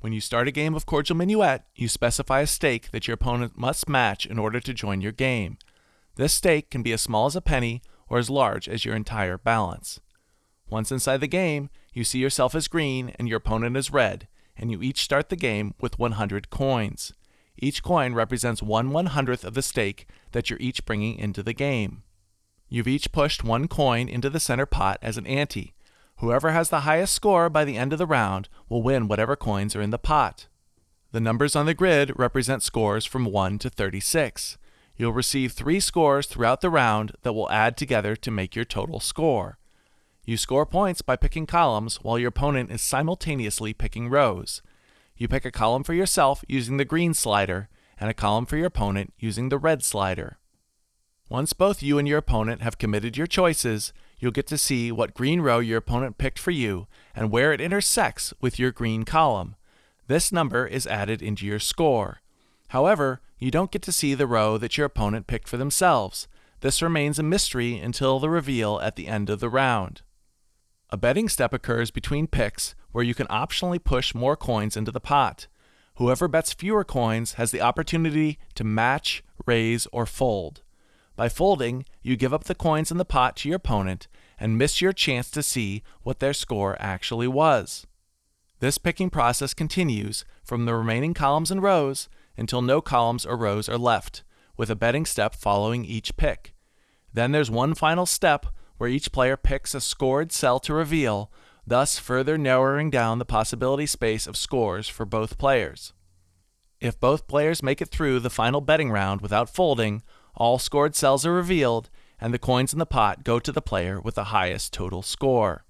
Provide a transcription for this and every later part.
When you start a game of Cordial Minuet, you specify a stake that your opponent must match in order to join your game. This stake can be as small as a penny or as large as your entire balance. Once inside the game, you see yourself as green and your opponent as red, and you each start the game with 100 coins. Each coin represents one one hundredth of the stake that you're each bringing into the game. You've each pushed one coin into the center pot as an ante. Whoever has the highest score by the end of the round will win whatever coins are in the pot. The numbers on the grid represent scores from 1 to 36. You'll receive three scores throughout the round that will add together to make your total score. You score points by picking columns while your opponent is simultaneously picking rows. You pick a column for yourself using the green slider and a column for your opponent using the red slider. Once both you and your opponent have committed your choices, you'll get to see what green row your opponent picked for you and where it intersects with your green column. This number is added into your score. However, you don't get to see the row that your opponent picked for themselves. This remains a mystery until the reveal at the end of the round. A betting step occurs between picks where you can optionally push more coins into the pot. Whoever bets fewer coins has the opportunity to match, raise, or fold. By folding, you give up the coins in the pot to your opponent and miss your chance to see what their score actually was. This picking process continues from the remaining columns and rows until no columns or rows are left, with a betting step following each pick. Then there's one final step where each player picks a scored cell to reveal, thus further narrowing down the possibility space of scores for both players. If both players make it through the final betting round without folding, all scored cells are revealed, and the coins in the pot go to the player with the highest total score.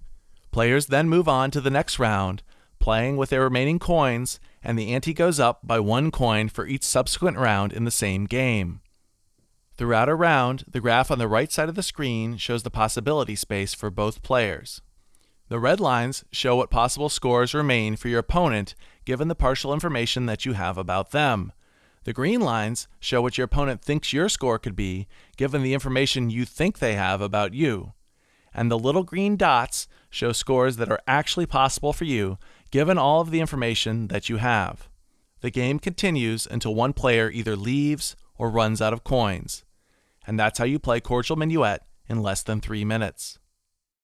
Players then move on to the next round, playing with their remaining coins and the ante goes up by one coin for each subsequent round in the same game. Throughout a round, the graph on the right side of the screen shows the possibility space for both players. The red lines show what possible scores remain for your opponent given the partial information that you have about them. The green lines show what your opponent thinks your score could be given the information you think they have about you. And the little green dots show scores that are actually possible for you given all of the information that you have. The game continues until one player either leaves or runs out of coins. And that's how you play Cordial Minuet in less than three minutes.